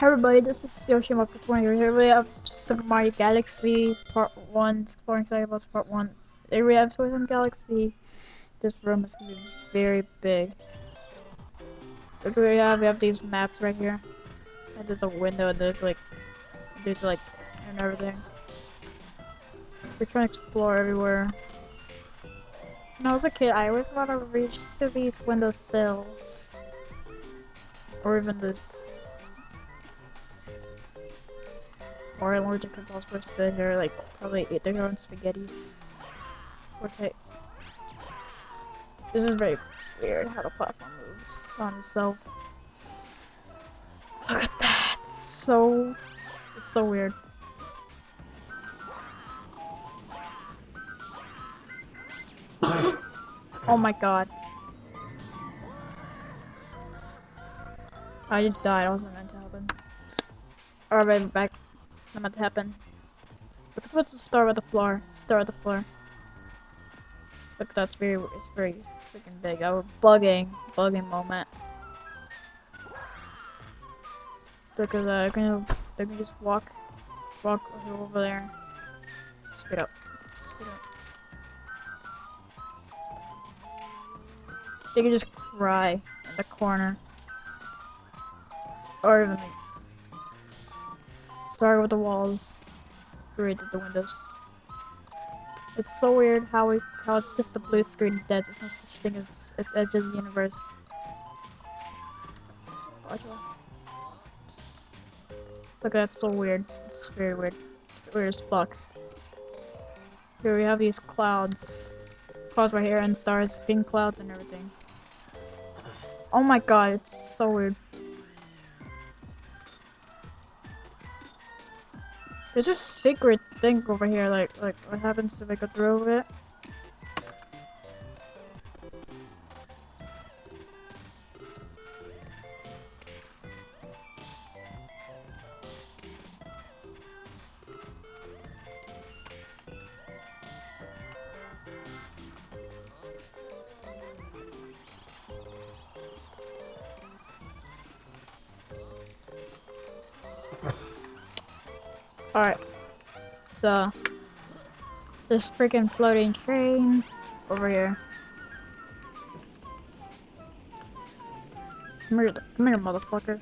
Hey everybody, this is Yoshi Mark 20 here. We have Super Mario Galaxy Part 1, Exploring Cyberbots Part 1. Here we have Toys Galaxy. This room is gonna be very big. Look we have, we have these maps right here. And there's a window and there's like, there's like, and everything. We're trying to explore everywhere. When I was a kid, I always want to reach to these window sills. Or even this or allergic to balls would sit here like probably eat their own spaghettis. Okay. This is very weird how the platform moves on itself. Look at that! So it's so weird. oh my god. I just died, I wasn't meant to happen. Alright, back not meant to happen. Let's go to start with the floor. Start with the floor. Look, that's very, it's very freaking big. Our bugging, bugging moment. Look at that. Gonna, they're gonna just walk, walk over there. Straight up. Straight up. They can just cry in the corner. Or even Start with the walls, created the windows. It's so weird how we how it's just a blue screen dead. There's no such thing as as Edge's universe. Look, that's so weird. It's very weird. Weird as fuck. Here we have these clouds. Clouds right here and stars, pink clouds and everything. Oh my god, it's so weird. There's a secret thing over here, like, like, what happens if I go through it? Alright. So, this freaking floating train over here. Come here, come here, motherfucker.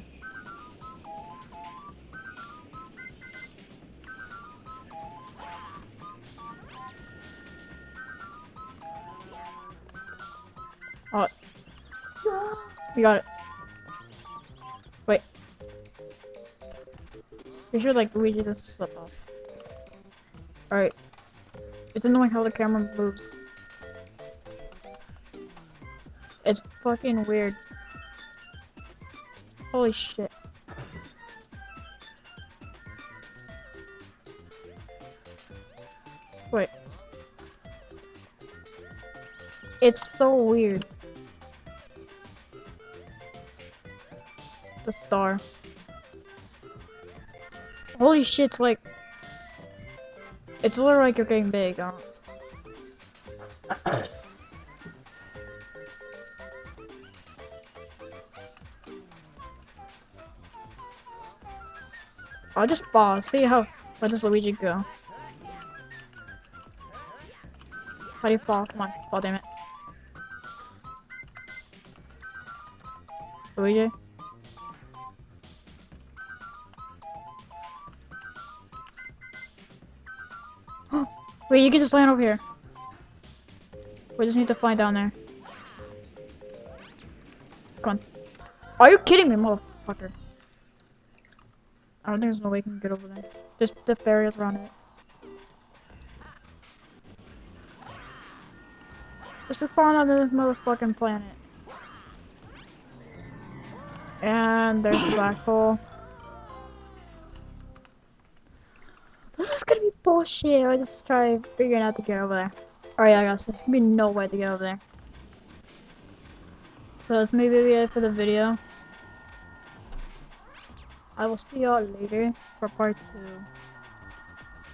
Oh. You got it. You should like Luigi just slip off. Alright. It's annoying how the camera moves. It's fucking weird. Holy shit. Wait. It's so weird. The star. Holy shit, it's like... It's literally like you're getting big. Huh? I'll just fall. See how... Where does Luigi go? How do you fall? Come on, fall, damn it. Luigi? Wait, you can just land over here. We just need to fly down there. Come on. Are you kidding me, motherfucker? I don't think there's no way we can get over there. Just the barriers around it. Just to fall on this motherfucking planet. And there's the black hole. Bullshit. I just try figuring out to get over there. Alright, I guess there's gonna be no way to get over there. So that's maybe it for the video. I will see y'all later for part two.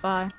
Bye.